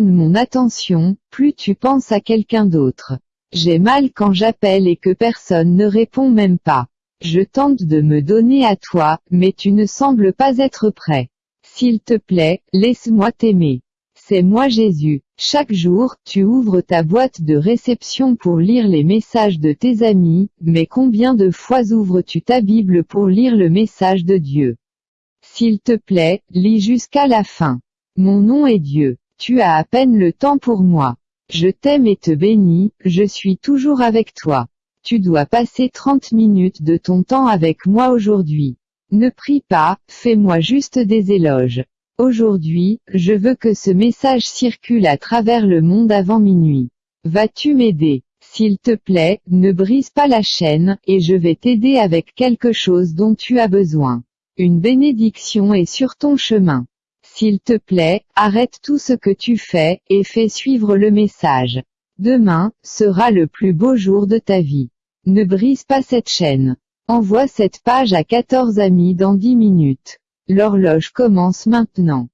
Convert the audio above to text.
Mon attention, plus tu penses à quelqu'un d'autre. J'ai mal quand j'appelle et que personne ne répond même pas. Je tente de me donner à toi, mais tu ne sembles pas être prêt. S'il te plaît, laisse-moi t'aimer. C'est moi Jésus. Chaque jour, tu ouvres ta boîte de réception pour lire les messages de tes amis, mais combien de fois ouvres-tu ta Bible pour lire le message de Dieu? S'il te plaît, lis jusqu'à la fin. Mon nom est Dieu. Tu as à peine le temps pour moi. Je t'aime et te bénis, je suis toujours avec toi. Tu dois passer 30 minutes de ton temps avec moi aujourd'hui. Ne prie pas, fais-moi juste des éloges. Aujourd'hui, je veux que ce message circule à travers le monde avant minuit. Vas-tu m'aider? S'il te plaît, ne brise pas la chaîne, et je vais t'aider avec quelque chose dont tu as besoin. Une bénédiction est sur ton chemin. S'il te plaît, arrête tout ce que tu fais, et fais suivre le message. Demain, sera le plus beau jour de ta vie. Ne brise pas cette chaîne. Envoie cette page à 14 amis dans 10 minutes. L'horloge commence maintenant.